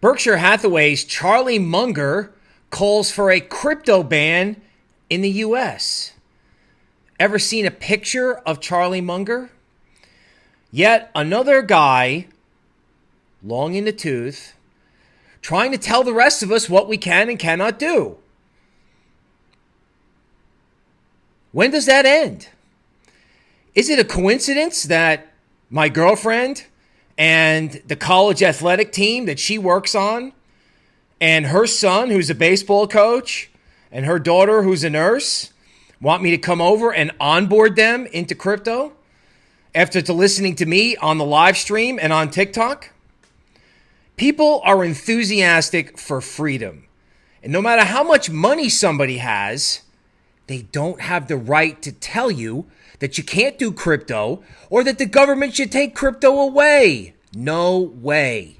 Berkshire Hathaway's Charlie Munger calls for a crypto ban in the US. Ever seen a picture of Charlie Munger? Yet another guy, long in the tooth, trying to tell the rest of us what we can and cannot do. When does that end? Is it a coincidence that my girlfriend and the college athletic team that she works on, and her son, who's a baseball coach, and her daughter, who's a nurse, want me to come over and onboard them into crypto after to listening to me on the live stream and on TikTok? People are enthusiastic for freedom. And no matter how much money somebody has, they don't have the right to tell you that you can't do crypto or that the government should take crypto away. No way.